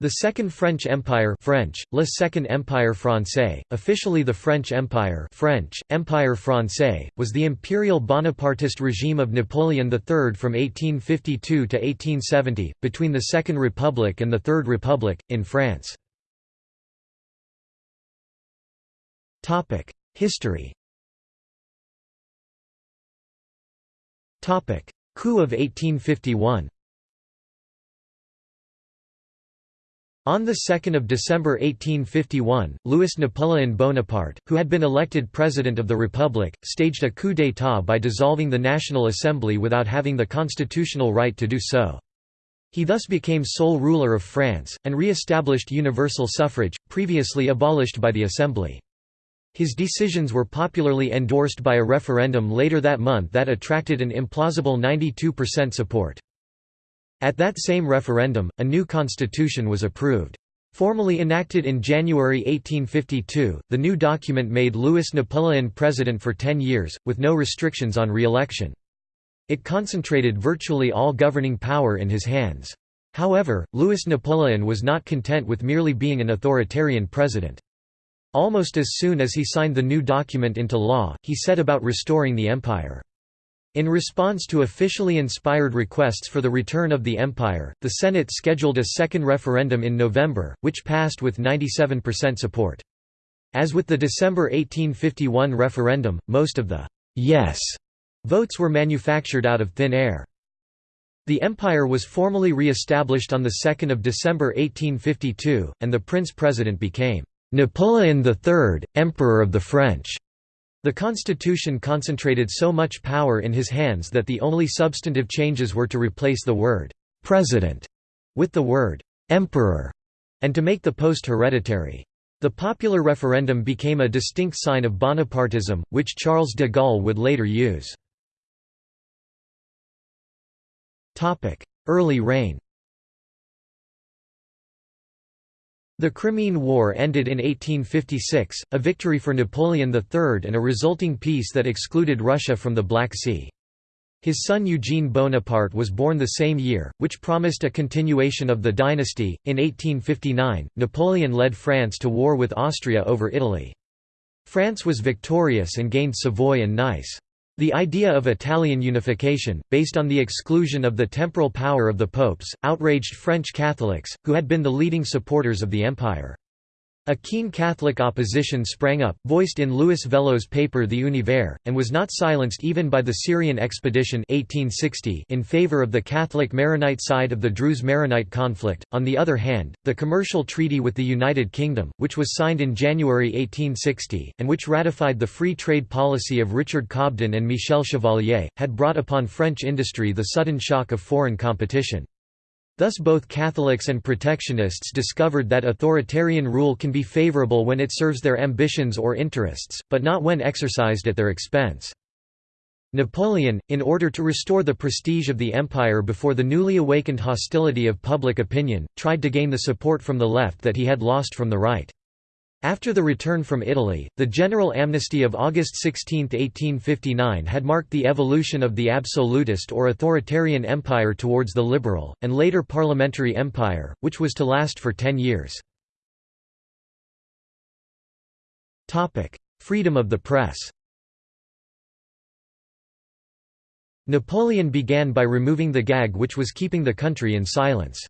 The Second French Empire French, Le Second Empire Français, officially the French Empire French, Empire Français, was the imperial Bonapartist regime of Napoleon III from 1852 to 1870, between the Second Republic and the Third Republic, in France. History Coup of 1851 On 2 December 1851, Louis Napoleon Bonaparte, who had been elected President of the Republic, staged a coup d'état by dissolving the National Assembly without having the constitutional right to do so. He thus became sole ruler of France, and re-established universal suffrage, previously abolished by the Assembly. His decisions were popularly endorsed by a referendum later that month that attracted an implausible 92% support. At that same referendum, a new constitution was approved. Formally enacted in January 1852, the new document made Louis Napoleon president for ten years, with no restrictions on re-election. It concentrated virtually all governing power in his hands. However, Louis Napoleon was not content with merely being an authoritarian president. Almost as soon as he signed the new document into law, he set about restoring the empire. In response to officially inspired requests for the return of the empire, the Senate scheduled a second referendum in November, which passed with 97% support. As with the December 1851 referendum, most of the «yes» votes were manufactured out of thin air. The empire was formally re-established on 2 December 1852, and the prince-president became «Napoleon III, Emperor of the French». The constitution concentrated so much power in his hands that the only substantive changes were to replace the word «president» with the word «emperor» and to make the post hereditary. The popular referendum became a distinct sign of Bonapartism, which Charles de Gaulle would later use. Early reign The Crimean War ended in 1856, a victory for Napoleon III and a resulting peace that excluded Russia from the Black Sea. His son Eugene Bonaparte was born the same year, which promised a continuation of the dynasty. In 1859, Napoleon led France to war with Austria over Italy. France was victorious and gained Savoy and Nice. The idea of Italian unification, based on the exclusion of the temporal power of the popes, outraged French Catholics, who had been the leading supporters of the empire. A keen Catholic opposition sprang up, voiced in Louis Veuillot's paper The Univers, and was not silenced even by the Syrian expedition 1860 in favor of the Catholic Maronite side of the Druze-Maronite conflict. On the other hand, the commercial treaty with the United Kingdom, which was signed in January 1860, and which ratified the free trade policy of Richard Cobden and Michel Chevalier, had brought upon French industry the sudden shock of foreign competition. Thus both Catholics and protectionists discovered that authoritarian rule can be favorable when it serves their ambitions or interests, but not when exercised at their expense. Napoleon, in order to restore the prestige of the empire before the newly awakened hostility of public opinion, tried to gain the support from the left that he had lost from the right. After the return from Italy, the general amnesty of August 16, 1859 had marked the evolution of the absolutist or authoritarian empire towards the liberal, and later parliamentary empire, which was to last for ten years. Freedom of the press Napoleon began by removing the gag which was keeping the country in silence.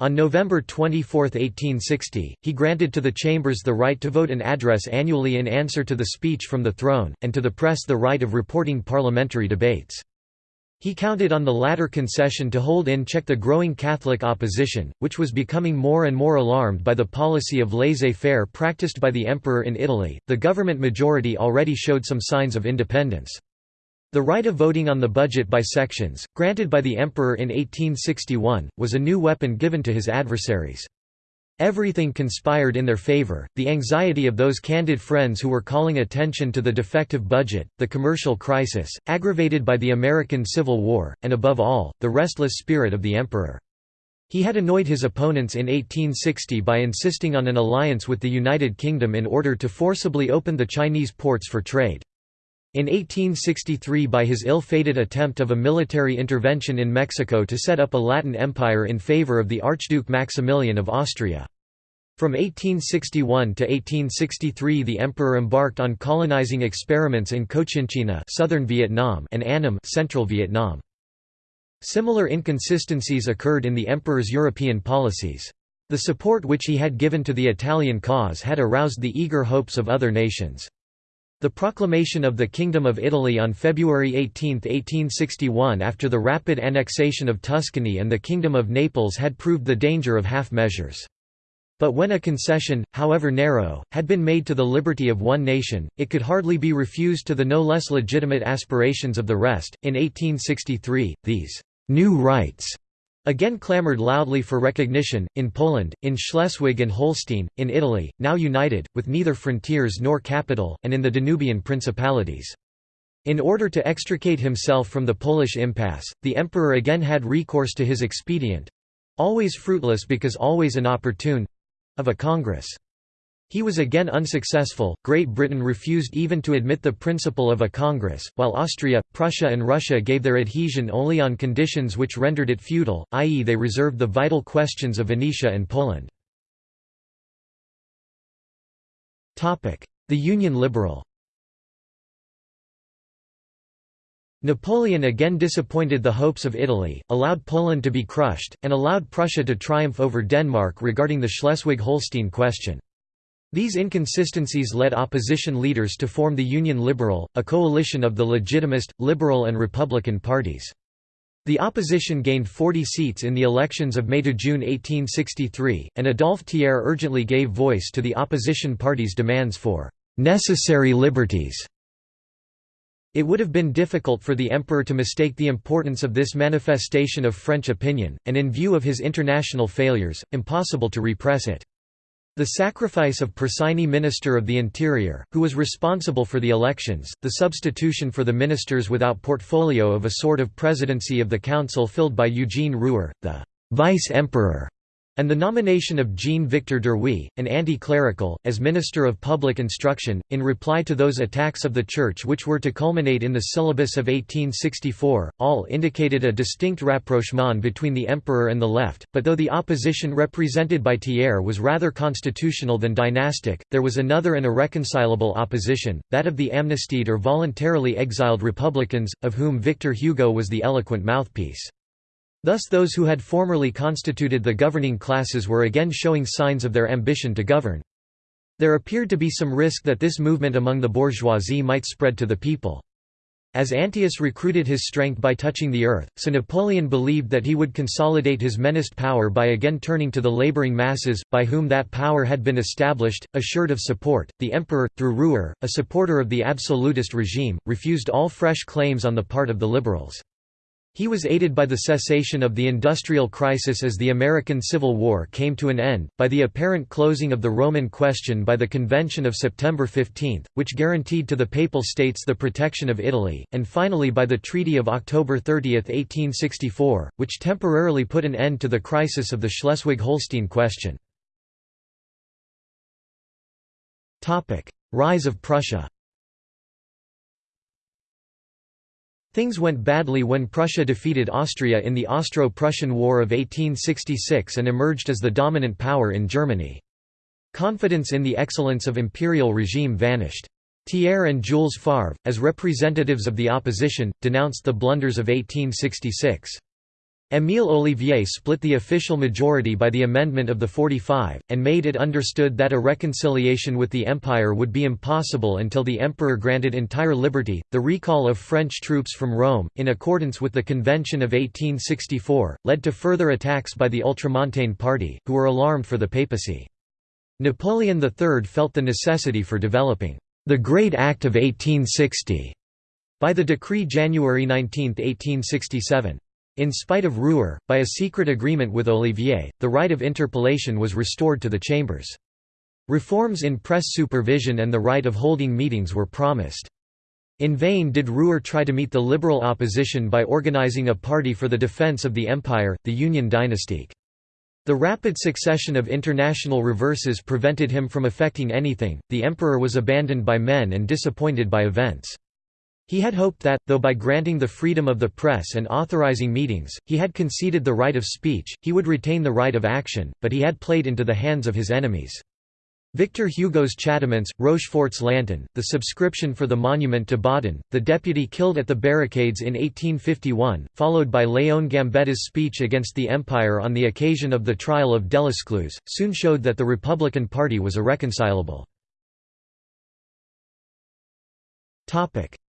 On November 24, 1860, he granted to the chambers the right to vote an address annually in answer to the speech from the throne, and to the press the right of reporting parliamentary debates. He counted on the latter concession to hold in check the growing Catholic opposition, which was becoming more and more alarmed by the policy of laissez faire practiced by the emperor in Italy. The government majority already showed some signs of independence. The right of voting on the budget by sections, granted by the emperor in 1861, was a new weapon given to his adversaries. Everything conspired in their favor, the anxiety of those candid friends who were calling attention to the defective budget, the commercial crisis, aggravated by the American Civil War, and above all, the restless spirit of the emperor. He had annoyed his opponents in 1860 by insisting on an alliance with the United Kingdom in order to forcibly open the Chinese ports for trade. In 1863 by his ill-fated attempt of a military intervention in Mexico to set up a Latin empire in favor of the Archduke Maximilian of Austria. From 1861 to 1863 the emperor embarked on colonizing experiments in Cochinchina southern Vietnam and Annam central Vietnam. Similar inconsistencies occurred in the emperor's European policies. The support which he had given to the Italian cause had aroused the eager hopes of other nations. The proclamation of the Kingdom of Italy on February 18, 1861 after the rapid annexation of Tuscany and the Kingdom of Naples had proved the danger of half measures. But when a concession, however narrow, had been made to the liberty of one nation, it could hardly be refused to the no less legitimate aspirations of the rest. In 1863, these new rights again clamoured loudly for recognition, in Poland, in Schleswig and Holstein, in Italy, now united, with neither frontiers nor capital, and in the Danubian principalities. In order to extricate himself from the Polish impasse, the emperor again had recourse to his expedient—always fruitless because always inopportune, of a Congress. He was again unsuccessful, Great Britain refused even to admit the principle of a Congress, while Austria, Prussia and Russia gave their adhesion only on conditions which rendered it futile, i.e. they reserved the vital questions of Venetia and Poland. The Union Liberal Napoleon again disappointed the hopes of Italy, allowed Poland to be crushed, and allowed Prussia to triumph over Denmark regarding the Schleswig-Holstein question. These inconsistencies led opposition leaders to form the Union Liberal, a coalition of the Legitimist, Liberal and Republican parties. The opposition gained 40 seats in the elections of May–June 1863, and Adolphe Thiers urgently gave voice to the opposition party's demands for «necessary liberties» It would have been difficult for the emperor to mistake the importance of this manifestation of French opinion, and in view of his international failures, impossible to repress it. The sacrifice of Persigny Minister of the Interior, who was responsible for the elections, the substitution for the ministers without portfolio of a sort of presidency of the council filled by Eugene Rouher, the vice-emperor, and the nomination of Jean-Victor Duruy, an anti-clerical, as Minister of Public Instruction, in reply to those attacks of the Church which were to culminate in the syllabus of 1864, all indicated a distinct rapprochement between the emperor and the left, but though the opposition represented by Thiers was rather constitutional than dynastic, there was another and irreconcilable opposition, that of the amnestied or voluntarily exiled republicans, of whom Victor Hugo was the eloquent mouthpiece. Thus those who had formerly constituted the governing classes were again showing signs of their ambition to govern. There appeared to be some risk that this movement among the bourgeoisie might spread to the people. As Antaeus recruited his strength by touching the earth, so Napoleon believed that he would consolidate his menaced power by again turning to the laboring masses, by whom that power had been established, assured of support. The emperor, through Rouher, a supporter of the absolutist regime, refused all fresh claims on the part of the liberals. He was aided by the cessation of the industrial crisis as the American Civil War came to an end, by the apparent closing of the Roman question by the Convention of September 15, which guaranteed to the Papal States the protection of Italy, and finally by the Treaty of October 30, 1864, which temporarily put an end to the crisis of the Schleswig-Holstein question. Rise of Prussia Things went badly when Prussia defeated Austria in the Austro-Prussian War of 1866 and emerged as the dominant power in Germany. Confidence in the excellence of imperial regime vanished. Thiers and Jules Favre, as representatives of the opposition, denounced the blunders of 1866. Émile Ollivier split the official majority by the amendment of the 45, and made it understood that a reconciliation with the Empire would be impossible until the Emperor granted entire liberty. The recall of French troops from Rome, in accordance with the Convention of 1864, led to further attacks by the Ultramontane party, who were alarmed for the papacy. Napoleon III felt the necessity for developing the Great Act of 1860 by the decree January 19, 1867. In spite of Rouher, by a secret agreement with Ollivier, the right of interpellation was restored to the chambers. Reforms in press supervision and the right of holding meetings were promised. In vain did Rouher try to meet the liberal opposition by organizing a party for the defense of the empire, the Union dynastique. The rapid succession of international reverses prevented him from effecting anything, the emperor was abandoned by men and disappointed by events. He had hoped that, though by granting the freedom of the press and authorizing meetings, he had conceded the right of speech, he would retain the right of action, but he had played into the hands of his enemies. Victor Hugo's Châtiments, Rochefort's Lantern, the subscription for the monument to Baudin, the deputy killed at the barricades in 1851, followed by Léon Gambetta's speech against the Empire on the occasion of the trial of Delescluze, soon showed that the Republican Party was irreconcilable.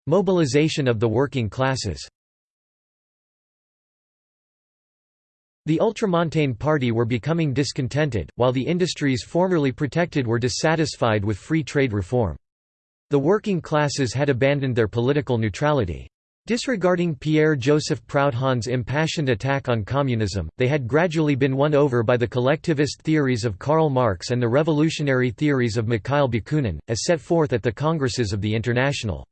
Mobilization of the working classes The Ultramontane Party were becoming discontented, while the industries formerly protected were dissatisfied with free trade reform. The working classes had abandoned their political neutrality. Disregarding Pierre-Joseph Proudhon's impassioned attack on communism, they had gradually been won over by the collectivist theories of Karl Marx and the revolutionary theories of Mikhail Bakunin, as set forth at the congresses of the International.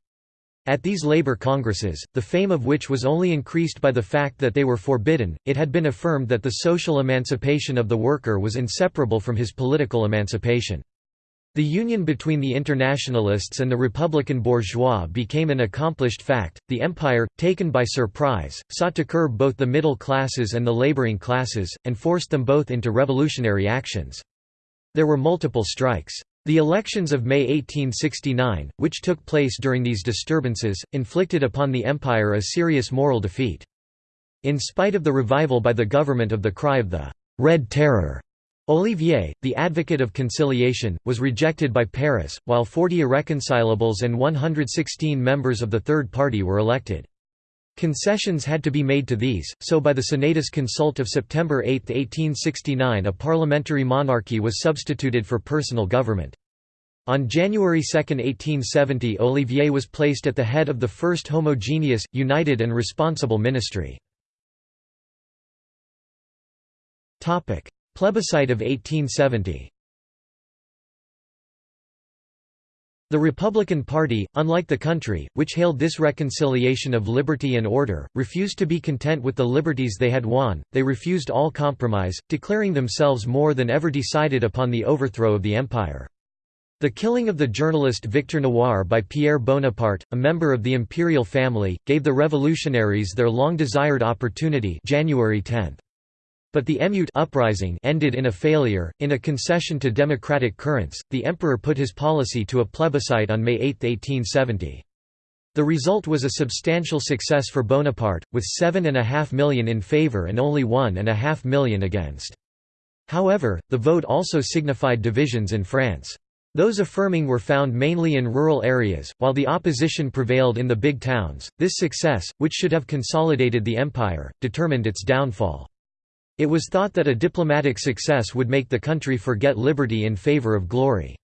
At these labor congresses, the fame of which was only increased by the fact that they were forbidden, it had been affirmed that the social emancipation of the worker was inseparable from his political emancipation. The union between the internationalists and the republican bourgeois became an accomplished fact. The empire, taken by surprise, sought to curb both the middle classes and the laboring classes, and forced them both into revolutionary actions. There were multiple strikes. The elections of May 1869, which took place during these disturbances, inflicted upon the empire a serious moral defeat. In spite of the revival by the government of the cry of the «Red Terror», Ollivier, the advocate of conciliation, was rejected by Paris, while 40 irreconcilables and 116 members of the Third Party were elected. Concessions had to be made to these, so by the Senatus Consult of September 8, 1869 a parliamentary monarchy was substituted for personal government. On January 2, 1870 Ollivier was placed at the head of the first homogeneous, united and responsible ministry. Plebiscite of 1870 The Republican Party, unlike the country, which hailed this reconciliation of liberty and order, refused to be content with the liberties they had won, they refused all compromise, declaring themselves more than ever decided upon the overthrow of the empire. The killing of the journalist Victor Noir by Pierre Bonaparte, a member of the imperial family, gave the revolutionaries their long-desired opportunity January 10. But the Emeute uprising ended in a failure. In a concession to democratic currents, the emperor put his policy to a plebiscite on May 8, 1870. The result was a substantial success for Bonaparte, with 7.5 million in favour and only 1.5 million against. However, the vote also signified divisions in France. Those affirming were found mainly in rural areas, while the opposition prevailed in the big towns. This success, which should have consolidated the empire, determined its downfall. It was thought that a diplomatic success would make the country forget liberty in favor of glory.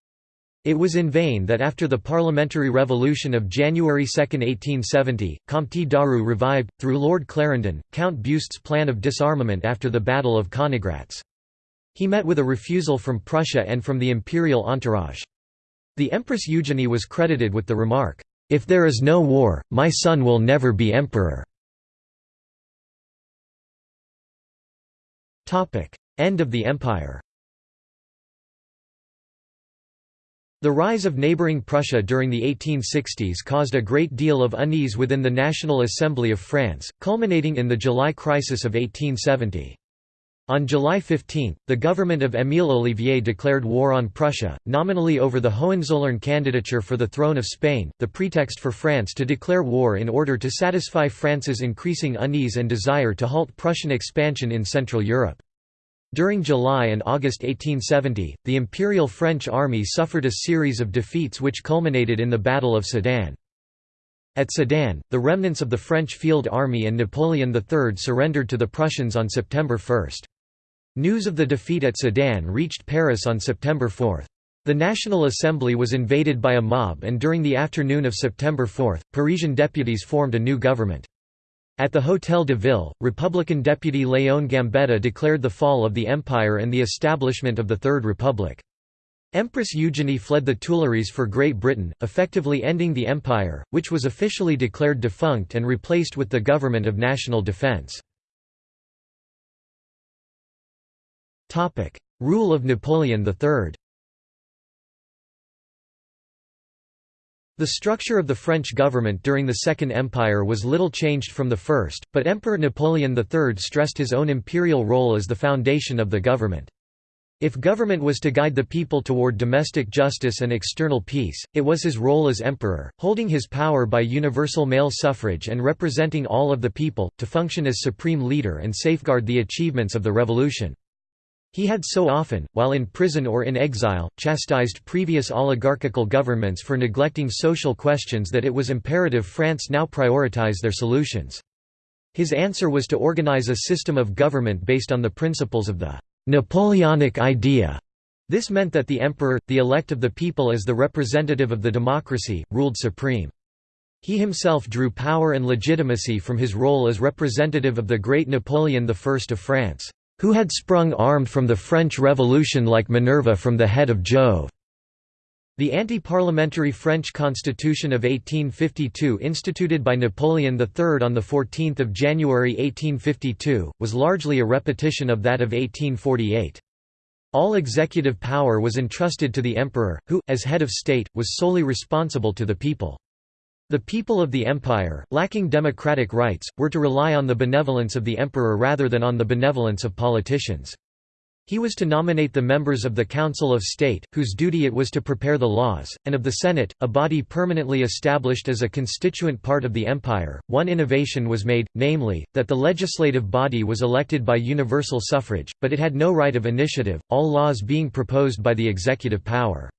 It was in vain that after the parliamentary revolution of January 2, 1870, Comte Daru revived, through Lord Clarendon, Count Beust's plan of disarmament after the Battle of Königgrätz. He met with a refusal from Prussia and from the imperial entourage. The Empress Eugenie was credited with the remark, "'If there is no war, my son will never be emperor'". End of the empire The rise of neighbouring Prussia during the 1860s caused a great deal of unease within the National Assembly of France, culminating in the July crisis of 1870. On July 15, the government of Émile Ollivier declared war on Prussia, nominally over the Hohenzollern candidature for the throne of Spain, the pretext for France to declare war in order to satisfy France's increasing unease and desire to halt Prussian expansion in Central Europe. During July and August 1870, the Imperial French army suffered a series of defeats which culminated in the Battle of Sedan. At Sedan, the remnants of the French Field Army and Napoleon III surrendered to the Prussians on September 1. News of the defeat at Sedan reached Paris on September 4. The National Assembly was invaded by a mob and during the afternoon of September 4, Parisian deputies formed a new government. At the Hôtel de Ville, Republican deputy Léon Gambetta declared the fall of the empire and the establishment of the Third Republic. Empress Eugenie fled the Tuileries for Great Britain, effectively ending the empire, which was officially declared defunct and replaced with the Government of National Defense. Rule of Napoleon III The structure of the French government during the Second Empire was little changed from the first, but Emperor Napoleon III stressed his own imperial role as the foundation of the government. If government was to guide the people toward domestic justice and external peace, it was his role as emperor, holding his power by universal male suffrage and representing all of the people, to function as supreme leader and safeguard the achievements of the revolution. He had so often, while in prison or in exile, chastised previous oligarchical governments for neglecting social questions that it was imperative France now prioritize their solutions. His answer was to organize a system of government based on the principles of the Napoleonic idea. This meant that the emperor, the elect of the people as the representative of the democracy, ruled supreme. He himself drew power and legitimacy from his role as representative of the great Napoleon I of France who had sprung armed from the French Revolution like Minerva from the head of Jove. The anti-parliamentary French Constitution of 1852 instituted by Napoleon III on 14 January 1852, was largely a repetition of that of 1848. All executive power was entrusted to the emperor, who, as head of state, was solely responsible to the people. The people of the empire, lacking democratic rights, were to rely on the benevolence of the emperor rather than on the benevolence of politicians. He was to nominate the members of the Council of State, whose duty it was to prepare the laws, and of the Senate, a body permanently established as a constituent part of the empire. One innovation was made, namely, that the legislative body was elected by universal suffrage, but it had no right of initiative, all laws being proposed by the executive power.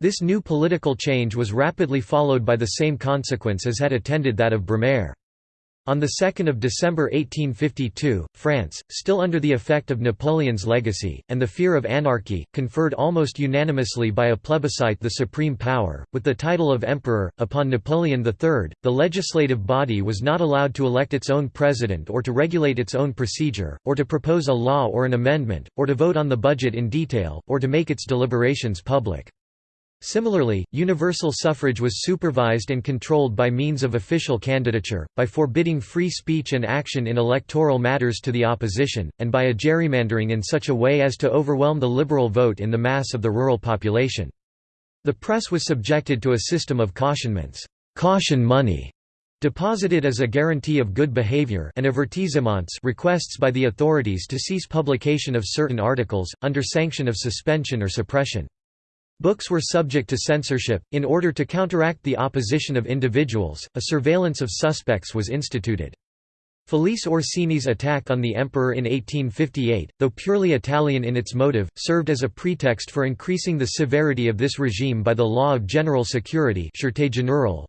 This new political change was rapidly followed by the same consequence as had attended that of Brumaire. On 2 December 1852, France, still under the effect of Napoleon's legacy, and the fear of anarchy, conferred almost unanimously by a plebiscite the supreme power, with the title of emperor, upon Napoleon III. The legislative body was not allowed to elect its own president or to regulate its own procedure, or to propose a law or an amendment, or to vote on the budget in detail, or to make its deliberations public. Similarly, universal suffrage was supervised and controlled by means of official candidature, by forbidding free speech and action in electoral matters to the opposition, and by a gerrymandering in such a way as to overwhelm the liberal vote in the mass of the rural population. The press was subjected to a system of cautionments caution money", deposited as a guarantee of good behavior and avertissements requests by the authorities to cease publication of certain articles, under sanction of suspension or suppression. Books were subject to censorship. In order to counteract the opposition of individuals, a surveillance of suspects was instituted. Felice Orsini's attack on the emperor in 1858, though purely Italian in its motive, served as a pretext for increasing the severity of this regime by the law of general security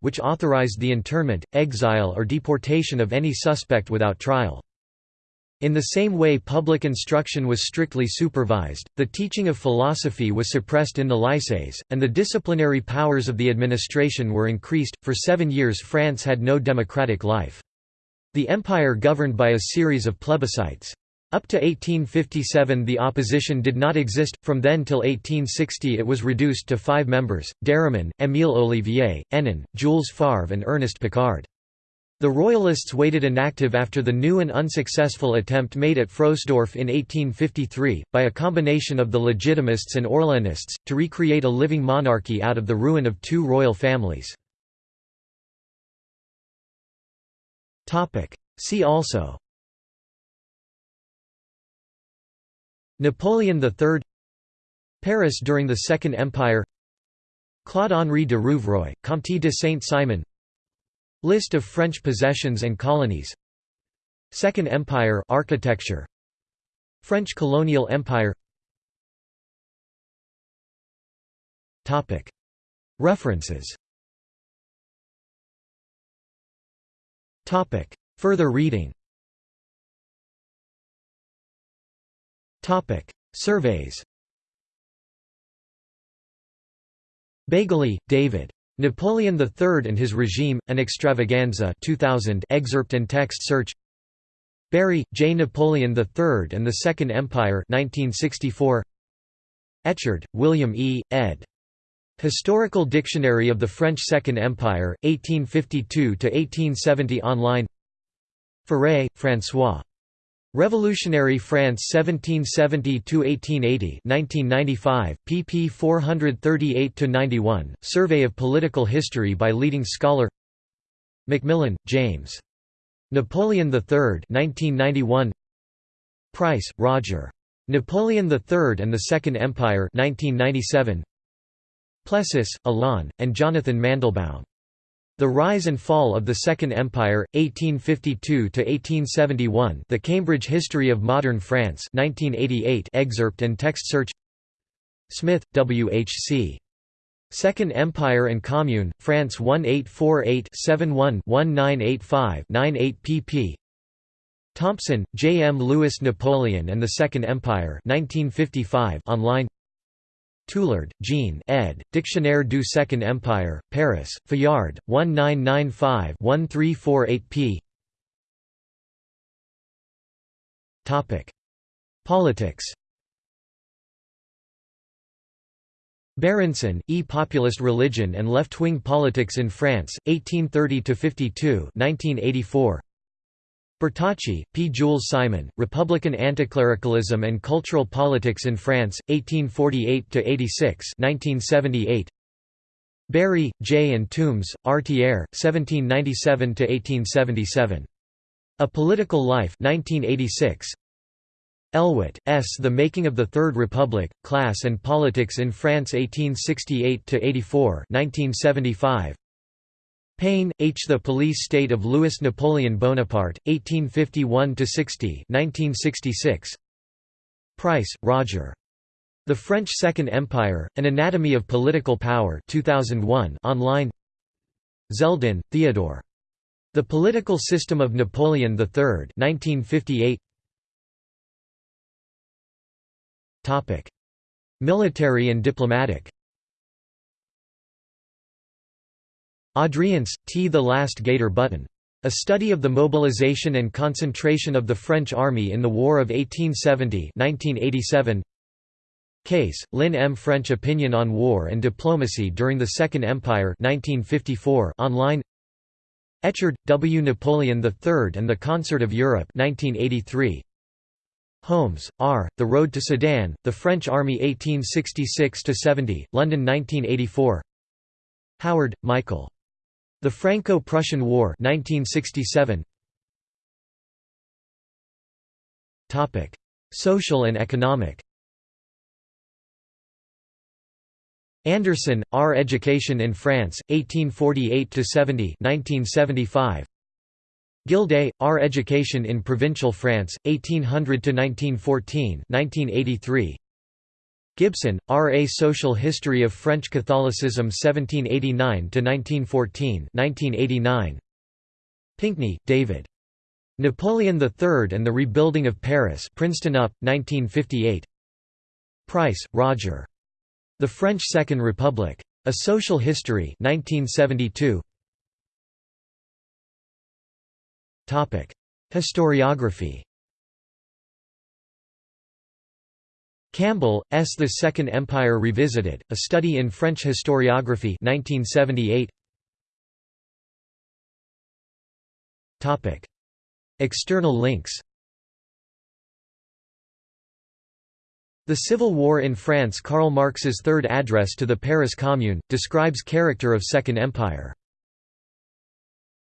which authorized the internment, exile or deportation of any suspect without trial. In the same way public instruction was strictly supervised, the teaching of philosophy was suppressed in the lycées, and the disciplinary powers of the administration were increased. For seven years France had no democratic life. The empire governed by a series of plebiscites. Up to 1857 the opposition did not exist, from then till 1860 it was reduced to five members, Darimon, Émile Ollivier, Hénon, Jules Favre and Ernest Picard. The Royalists waited inactive after the new and unsuccessful attempt made at Frohsdorf in 1853, by a combination of the Legitimists and Orléanists, to recreate a living monarchy out of the ruin of two royal families. See also Napoleon III Paris during the Second Empire Claude-Henri de Rouvroy, Comte de Saint-Simon List of French possessions and colonies. Second Empire architecture. French colonial empire. Topic. References. Topic. Further reading. Topic. Surveys. Baguley, David Napoleon III and His Regime, An Extravaganza 2000 excerpt and text search Bury, J. Napoleon III and the Second Empire 1964. Echard, William E., ed. Historical Dictionary of the French Second Empire, 1852–1870 online Furet, François. Revolutionary France 1770–1880 1995, pp 438–91, Survey of Political History by leading scholar McMillan, James. Napoleon III 1991. Price, Roger. Napoleon III and the Second Empire 1997. Plessis, Alain, and Jonathan Mandelbaum. The Rise and Fall of the Second Empire, 1852–1871 The Cambridge History of Modern France 1988 excerpt and text search Smith, W. H. C. Second Empire and Commune, France 1848-71-1985-98 pp. Thompson, J. M. Louis Napoleon and the Second Empire 1955 online Tulard, Jean ed., Dictionnaire du Second Empire, Paris, Fayard, 1995-1348 p. Politics Berenson, E. Populist Religion and Left-Wing Politics in France, 1830–52 1984. Bertocci, P. Jules Simon, Republican Anticlericalism and Cultural Politics in France, 1848–86 Bury, J. and Tombs, R. Thiers, 1797–1877. A Political Life 1986. Elwitt, S. The Making of the Third Republic, Class and Politics in France 1868–84 1975. Payne, H. The Police State of Louis Napoleon Bonaparte, 1851–60 1966. Price, Roger. The French Second Empire, An Anatomy of Political Power 2001 online Zeldin, Theodore. The Political System of Napoleon III 1958. Military and diplomatic Adriance, T. The Last Gaiter Button. A Study of the Mobilization and Concentration of the French Army in the War of 1870 1987. Case, Lynn M. French Opinion on War and Diplomacy During the Second Empire 1954 online Echard, W. Napoleon III and the Concert of Europe 1983. Holmes, R., The Road to Sedan, The French Army 1866–70, London 1984 Howard, Michael. The Franco-Prussian War 1967. Topic: Social and economic. Anderson, R. Education in France, 1848–70 1975. Gildea, R. Education in Provincial France, 1800–1914 1983. Gibson, R. A Social History of French Catholicism 1789–1914 Pinkney, David. Napoleon III and the Rebuilding of Paris Princeton UP, 1958 Price, Roger. The French Second Republic. A Social History 1972. Historiography Campbell, S. The Second Empire Revisited, A Study in French Historiography 1978. External links The Civil War in France Karl Marx's Third Address to the Paris Commune, describes character of Second Empire